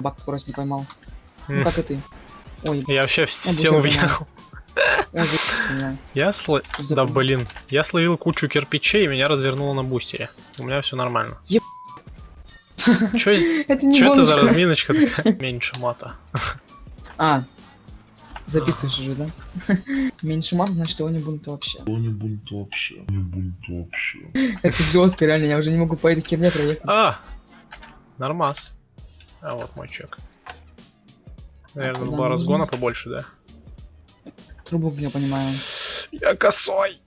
Бак скорость не поймал. Ну как и ты. Ой, Я вообще в стену въехал. Я сл... За- Да блин. Я словил кучу кирпичей, и меня развернуло на бустере. У меня все нормально. Еб- Чё, Это не чё это за разминочка такая? Меньше мата. А, записываешь уже, да? Меньше мат, значит его не будет вообще. Не будет вообще. Не будет вообще. Это жестко, реально, я уже не могу по этой херне проехать. А! Нормас. А вот мой чек. Наверное, куда было нужно? разгона побольше, да? Трубу, я понимаю. Я косой.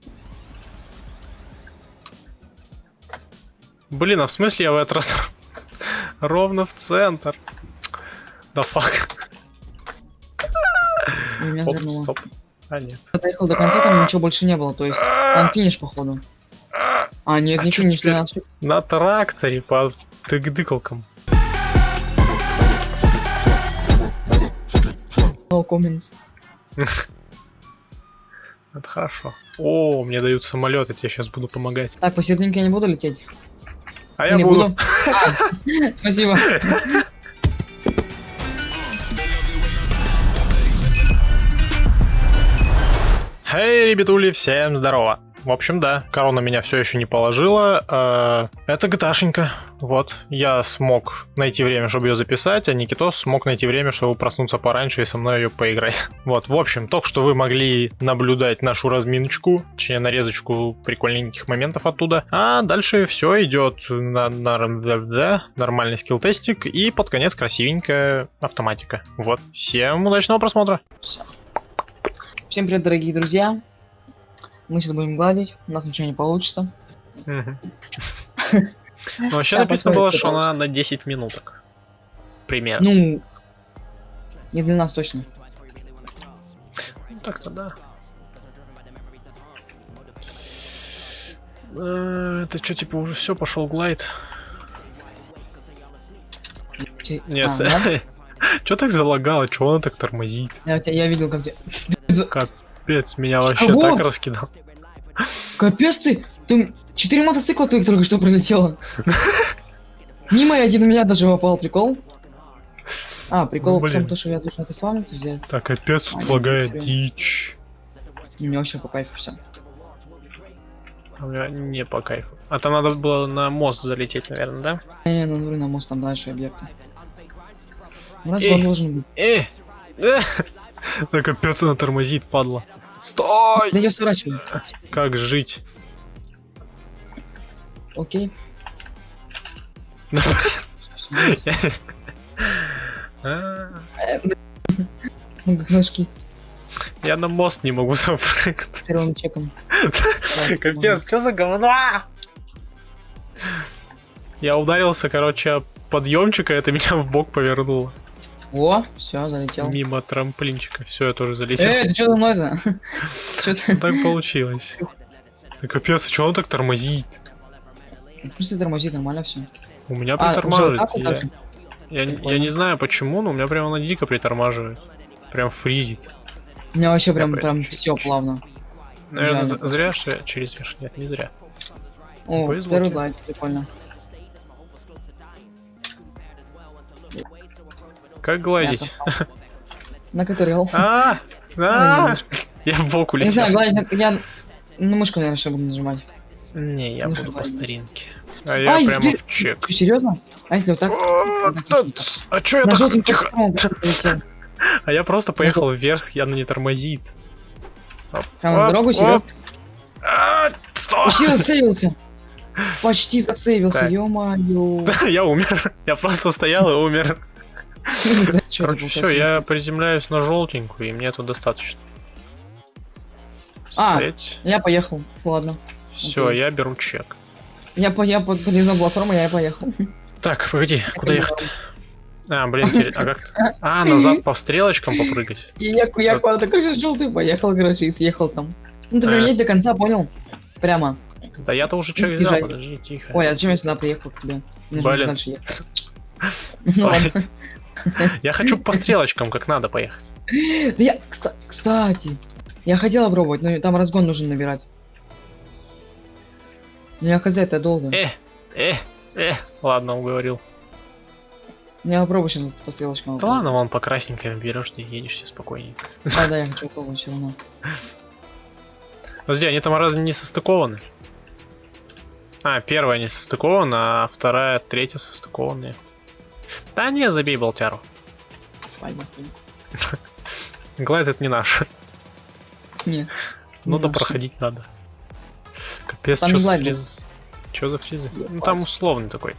Блин, а в смысле я в этот раз ровно в центр? Да фак. Оп, стоп. А нет. Я доехал до конца, там ничего больше не было, то есть там А, финиш, походу. А, нет, А не финиш? 13 На тракторе по тык-дыкалкам. No comments. Это хорошо. О, мне дают самолет, я тебе сейчас буду помогать. Так, посерединке я не буду лететь? А я не буду. А, спасибо. Хей, ребятули, всем здорово. В общем, да, корона меня все еще не положила. э, Это gta Вот, я смог найти время, чтобы ее записать, а Никитос смог найти время, чтобы проснуться пораньше и со мной ее поиграть. Вот, в общем, только что вы могли наблюдать нашу разминочку, точнее нарезочку прикольненьких моментов оттуда. А дальше все идет на, на- да, нормальный скилл-тестик и под конец красивенькая автоматика. Вот, всем удачного просмотра. Всем привет, дорогие друзья. Мы сейчас будем гладить, у нас ничего не получится. Ну, вообще написано было, что она на 10 минуток. Примерно. Ну, не для нас точно. Ну, так-то да. Э, Это что, типа, уже все, пошел глайд? Нет, а, да? что так залагало, что она так тормозит? я, видел, как ты... Капец, меня вообще Кого? так раскидал. Капец ты! Ты четыре мотоцикла твоих только что пролетело. Мимо и один в меня даже попал, прикол? А, прикол Ну, в том, то, что я должен это спавниться взять. Так, капец, тут А, лагает дичь. Мне вообще по кайфу все. А у меня не по кайфу. А там надо было на мост залететь, наверное, да? Не, ну на мост там дальше объекты. Эй. он должен быть. Э! Да капец, она тормозит, падла. Стой! Да я сворачиваю. Как жить? Окей. Ножки Я на мост не могу запрыгнуть. первым чеком. Капец, что за говно? Я ударился, короче, об подъемчик, а это меня в бок повернуло. О, все, залетел. Мимо трамплинчика. Все, я тоже залетел. Эй, ты что за мной-то? Так получилось. Капец, а что он так тормозит? Пусть тормозит, нормально все. У меня А, притормаживает. я, я, не- знаю почему, но у меня прямо на дико притормаживает. Прям фризит. У меня вообще прям, прям все плавно. Наверное, зря, что я через верх. Нет, не зря. О, первый глайд, прикольно. Как гладить? На КТРЛ. А! А! Я в бок Я не знаю, гладить, я на мышку, наверное, сейчас буду нажимать. Не, я Ну, буду по старинке. А я Ай, прямо в чек. Серьезно? А если вот так? А, да, А чё я так тихо? А я просто поехал вверх, я на не тормозит. Прямо оп, дорогу, серьезно? А! Почти засейвился. Почти засейвился, Так. ё-моё. Я умер. Я просто стоял и умер. Короче, все, я приземляюсь на желтенькую, и мне тут достаточно. А. Я поехал, ладно. Все, я беру чек. Я, по, я под- подъездил платформу, я поехал. Так, погоди, куда ехать? А, блин, а как? А, назад по стрелочкам попрыгать. И я, я куда-то, короче, желтый поехал, короче, и съехал там. Ну, ты прям едь до конца, понял? Прямо. Да я-то уже чек взял, подожди, тихо. Ой, а зачем я сюда приехал к тебе? Блин. Ну ладно. Я хочу по стрелочкам, как надо поехать. Да я, кста- кстати, я хотела пробовать, но там разгон нужно набирать. Ну я хз, это долго. Э, э, э. Ладно, уговорил. Не попробуй сейчас по стрелочкам. Да ладно, вон по красненькой берешь, ты едешь себе спокойненько. Да, да, я хочу попробовать все равно. Подожди, они там разве не состыкованы? А, первая не состыкована, а вторая, третья состыкованные. Да не, забей болтяру. Глайд это не наш. Не. Ну да проходить надо. Капец, что за фриз... Чё за фризы? Ну там условный такой.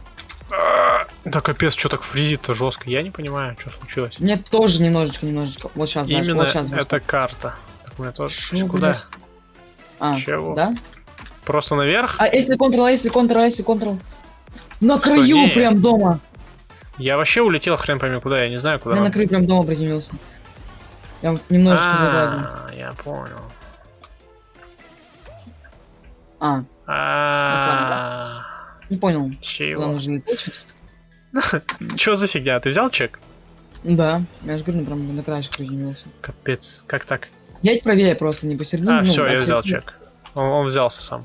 Да капец, что так фризит-то жестко. Я не понимаю, что случилось. Мне тоже немножечко, немножечко. Вот сейчас, знаешь, Именно вот сейчас. эта карта. Так, у меня тоже. Шо, Куда? А, Чего? да? Просто наверх? А если а если а если контрол? На Что, краю прям дома. Я вообще улетел хрен пойми куда, я не знаю куда. Я на прям дома приземлился. Я вот немножечко. А, я понял. А, А, не понял. Чего? лететь? Чё за фигня? Ты взял чек? Да, я же говорю, ну, прям на краешек приземлился. Капец, как так? Я правее просто, не посередине. А, ну, все, я от взял чек. Он, он взялся сам.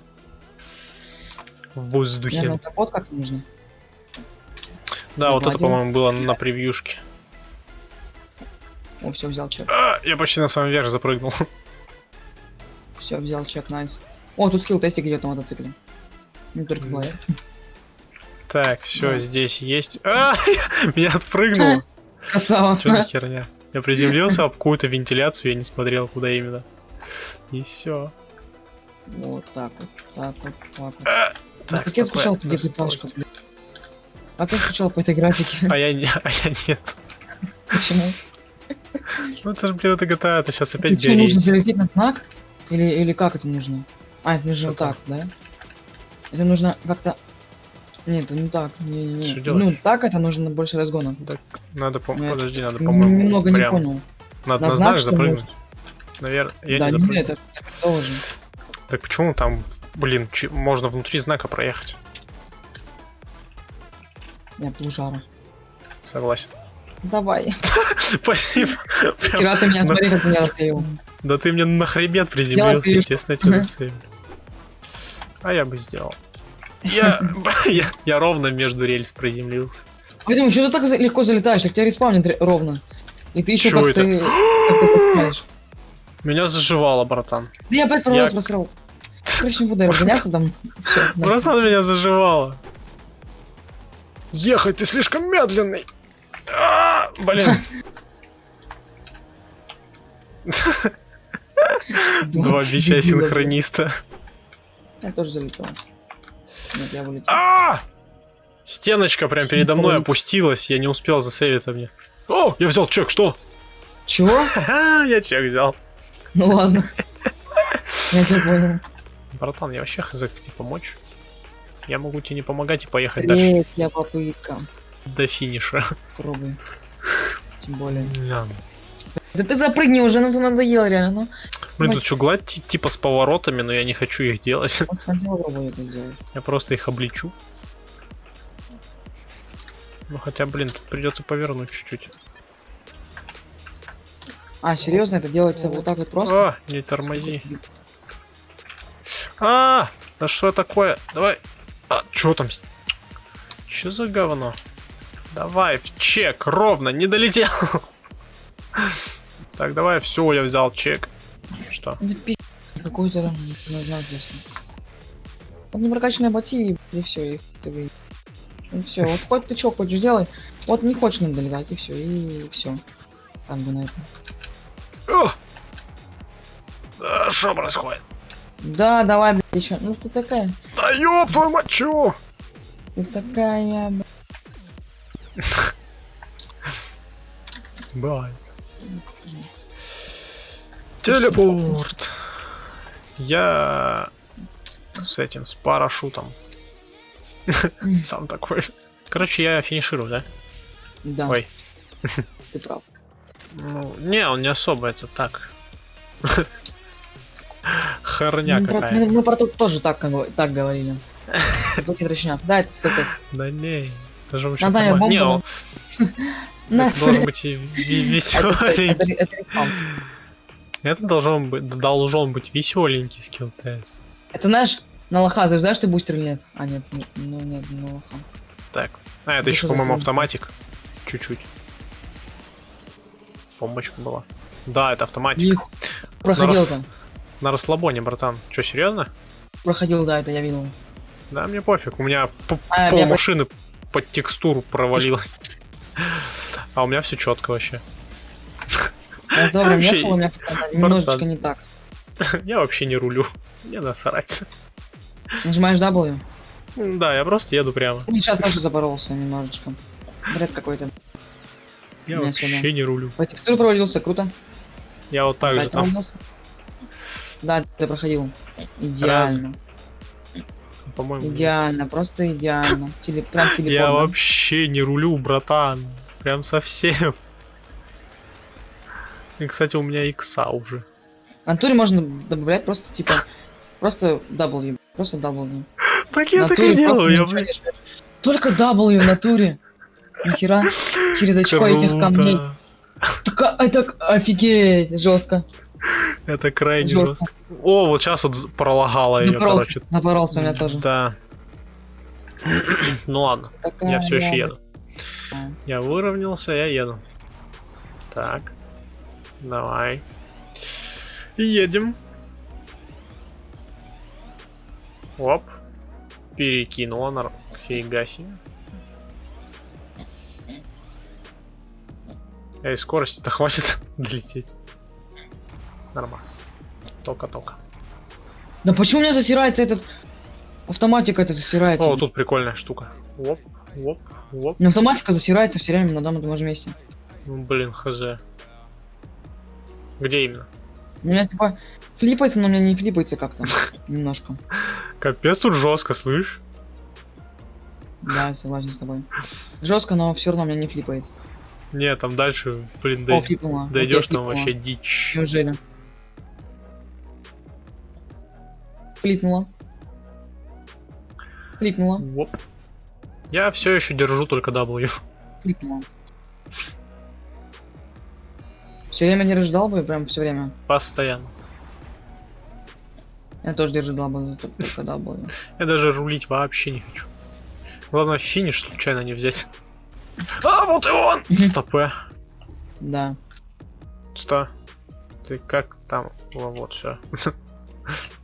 В Я воздухе. на капот как нужно. Да, вот это, по-моему, было на превьюшке. О, все, взял чек. А, я почти на самом верх запрыгнул. Все, взял чек, найс. О, тут скилл тестик идет на мотоцикле. Не только голове. Так, все, Да. здесь есть. А, меня отпрыгнуло. Красава. Что за херня? Я приземлился об какую-то вентиляцию, я не смотрел, куда именно. И все. Вот так вот, так вот, так вот. Так, Так, как я скучал где. Как я скучал по этой графике. А я, не, а я нет. Почему? Ну это же, блин, это GTA, это сейчас Ты опять что, нужно залететь на знак? Или, или как это нужно? А, это нужно вот так, да? Это нужно как-то... Нет, это не так. Не, не, Что не. Ну, так это нужно больше разгона. Надо, по Нет. подожди, надо, по-моему, Немного не прям понял. Надо На на знак, знак запрыгнуть. Наверное, я да, не не, запрыгну. это так тоже. Так почему там, блин, можно внутри знака проехать? Я жара. Согласен. Давай. Спасибо. Вчера ты меня, смотри, как меня зацелил. Да ты мне на хребет приземлился, естественно, тебя зацелил. А я бы сделал. Я, я, я ровно между рельс приземлился. Поэтому что ты так легко залетаешь, так тебя респаунит ре- ровно. И ты еще Чё как это? ты как ты поступаешь. Меня заживало, братан. Да я опять Я- провод просрал. Короче, не буду разгоняться там. Нахуй. Братан меня заживало. Ехать, ты слишком медленный. А, Блин. Два бича синхрониста. Я тоже залетел. Нет, я вылетел. А! Стеночка прям передо мной Ой. опустилась, я не успел засейвиться мне. О, я взял чек, что? Чего? Я чек взял. Ну ладно. Я тебя понял. Братан, я вообще хз, как тебе помочь? Я могу тебе не помогать и поехать дальше Третья попытка. до финиша. Пробуй. Тем более. Да. Да ты запрыгни уже, нам надоело реально. Ну, Блин, тут что, гладь ти- типа с поворотами, но я не хочу их делать. сделать. Я просто их облечу. Ну хотя, блин, тут придется повернуть чуть-чуть. А, серьезно, это делается вот так вот просто? А, не тормози. А, да что такое? Давай. А, что там? Чё за говно? Давай, в чек, ровно, не долетел. Так, давай, все, я взял чек. Что? Какой-то там, не знаю, честно. Вот непрокачанные боти, и все, их ты вы... Ну все, вот хоть ты что хочешь делай, вот не хочешь надо долетать, и все, и все. Там бы на этом. Что происходит? Да, давай, блядь, еще. Ну ты такая, Да ёб твою мать, чё? ты такая, блядь. Бывает. Телепорт. Я с этим, с парашютом. Сам такой. Короче, я финиширую, да? Да, Ой. ты прав. Ну, не, он не особо, это так. Хорня мы, про, какая. мы- про то тоже так, так говорили. Только дрочня. Да, это сколько Да не, это же я Не, это должен быть Это- это- веселенький. это. Это должен быть, должен быть веселенький скилл тест. Это знаешь, на лоха знаешь ты бустер или нет? А, нет, не- ну нет, не на лоха. Так. А, это Ну, еще, по-моему, автоматик. чуть-чуть. Бомбочка была. Да, это автоматик. Проходил рас- там. На расслабоне, братан. Че, серьезно? Проходил, да, это я видел. Да, мне пофиг. У меня А, пол я- машины под текстуру провалилось. А у меня все четко вообще. Вообще, ехал, у меня немножечко не так. Я вообще не рулю. Мне насрать. Нажимаешь W. Да, я просто еду прямо. Сейчас тоже запоролся немножечко. Бред какой-то. Я Меня вообще не рулю. По текстуре провалился, круто. Я вот так же там. Да, ты проходил. Идеально. По-моему. Идеально, просто идеально. Теле, прям телепорт. Я вообще не рулю, братан. Прям совсем. И, кстати, у меня икса уже. В натуре можно добавлять просто типа просто W, просто W. Так я так и делаю. Я, жмешь. Только W в натуре. Нихера. Через очко этих камней. Так, а, это к- офигеть, жестко. Это крайне Жестко. жестко. О, вот сейчас вот пролагало ее, короче. запоролся у меня тоже. Да. Ну ладно, Такая я все еще еду. Я выровнялся, я еду. Так. Давай. Едем. Оп. Перекинула на... Себе. Эй, скорости-то хватит долететь. Нормас. Только-только. Да почему у меня засирается этот... Автоматика это засирается. О, тут прикольная штука. Оп, оп, оп. Ну, автоматика засирается все время на одном и том же месте. Ну, блин, хз. Где именно? У меня типа флипается, но у меня не флипается как-то. Немножко. Капец, тут жестко, слышь? Да, согласен с тобой. Жестко, но все равно у меня не флипает. Не, там дальше, блин, дойдешь там вообще дичь. Неужели? Флипнула. Флипнула. Оп. Я все еще держу только W. Флипнула. Все время не ждал бы, прям все время. Постоянно. Я тоже держу бы, только W. Я даже рулить вообще не хочу. Главное, финиш случайно не взять. А, вот и он! Мгм. Стопэ. Да. Сто. Ты как там? Вот, все.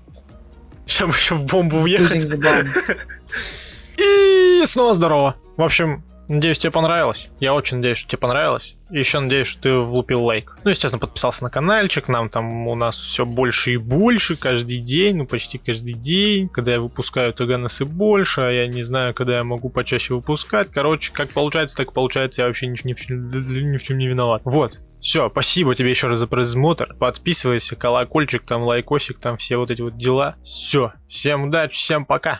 Бы еще в бомбу въехать. И снова здорово. В общем, надеюсь, тебе понравилось. Я очень надеюсь, что тебе понравилось. И еще надеюсь, что ты влупил лайк. Ну, естественно, подписался на каналчик. Нам там у нас все больше и больше каждый день. Ну, почти каждый день. Когда я выпускаю ТГНС и больше. А я не знаю, когда я могу почаще выпускать. Короче, как получается, так получается. Я вообще ни, ни чем- ни в чем не виноват. Вот. Все, спасибо тебе еще раз за просмотр. Подписывайся, колокольчик, там лайкосик, там все вот эти вот дела. Все, всем удачи, всем пока.